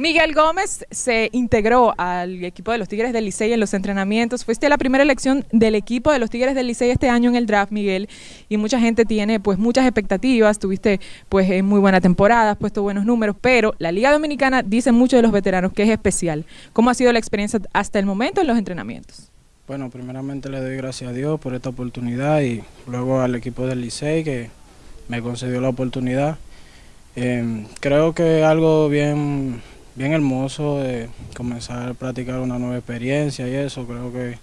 Miguel Gómez se integró al equipo de los Tigres del Licey en los entrenamientos. Fuiste la primera elección del equipo de los Tigres del Licey este año en el draft, Miguel, y mucha gente tiene pues muchas expectativas. Tuviste pues en muy buena temporada, has puesto buenos números, pero la Liga Dominicana dice mucho de los veteranos que es especial. ¿Cómo ha sido la experiencia hasta el momento en los entrenamientos? Bueno, primeramente le doy gracias a Dios por esta oportunidad y luego al equipo del Licey que me concedió la oportunidad. Eh, creo que algo bien bien hermoso de comenzar a practicar una nueva experiencia y eso. Creo que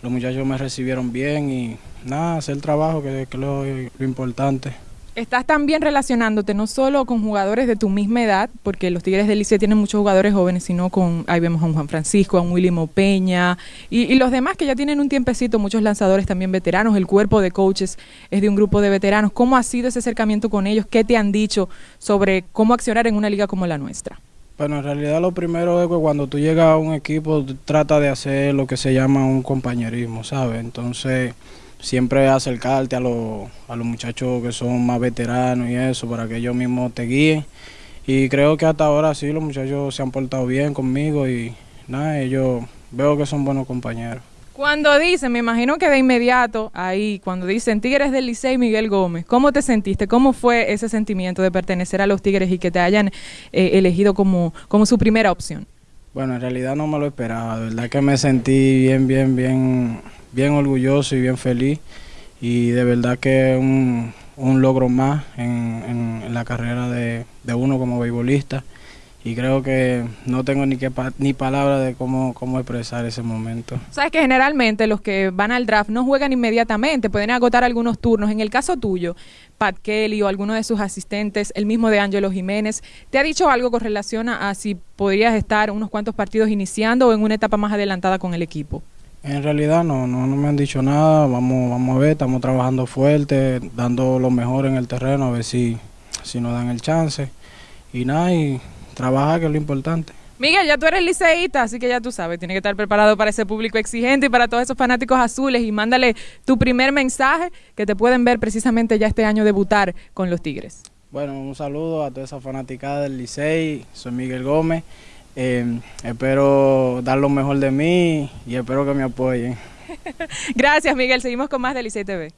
los muchachos me recibieron bien y nada, hacer el trabajo que, es lo, importante. Estás también relacionándote no solo con jugadores de tu misma edad, porque los Tigres del Liceo tienen muchos jugadores jóvenes, sino con, ahí vemos a un Juan Francisco, a un Willy Peña y, y, los demás que ya tienen un tiempecito, muchos lanzadores también veteranos, el cuerpo de coaches es de un grupo de veteranos. ¿Cómo ha sido ese acercamiento con ellos? ¿Qué te han dicho sobre cómo accionar en una liga como la nuestra? Bueno, en realidad lo primero es que cuando tú llegas a un equipo trata de hacer lo que se llama un compañerismo, ¿sabes? Entonces siempre acercarte a, los, a los muchachos que son más veteranos y eso para que ellos mismos te guíen. Y creo que hasta ahora sí los muchachos se han portado bien conmigo y nada, ellos veo que son buenos compañeros. Cuando dicen, me imagino que de inmediato, ahí, cuando dicen Tigres del Licey Miguel Gómez, ¿cómo te sentiste? ¿Cómo fue ese sentimiento de pertenecer a los Tigres y que te hayan eh, elegido como, como su primera opción? Bueno, en realidad no me lo esperaba, de verdad que me sentí bien, bien, bien, bien orgulloso y bien feliz y de verdad que un, un logro más en, en, la carrera de, de uno como beisbolista y creo que no tengo ni que ni palabra de cómo, cómo expresar ese momento. Sabes que generalmente los que van al draft no juegan inmediatamente, pueden agotar algunos turnos. En el caso tuyo, Pat Kelly o alguno de sus asistentes, el mismo de Angelo Jiménez, ¿te ha dicho algo con relación a, si podrías estar unos cuantos partidos iniciando o en una etapa más adelantada con el equipo? En realidad no, no, no me han dicho nada, vamos, vamos a ver, estamos trabajando fuerte, dando lo mejor en el terreno, a ver si, si nos dan el chance. Y nada, y trabajar, que es lo importante. Miguel, ya tú eres liceísta, así que ya tú sabes, tienes que estar preparado para ese público exigente y para todos esos fanáticos azules y mándale tu primer mensaje que te pueden ver precisamente ya este año debutar con los Tigres. Bueno, un saludo a toda esa fanaticada del Licey, soy Miguel Gómez, eh, espero dar lo mejor de mí y espero que me apoyen. Gracias Miguel, seguimos con más de Licey TV.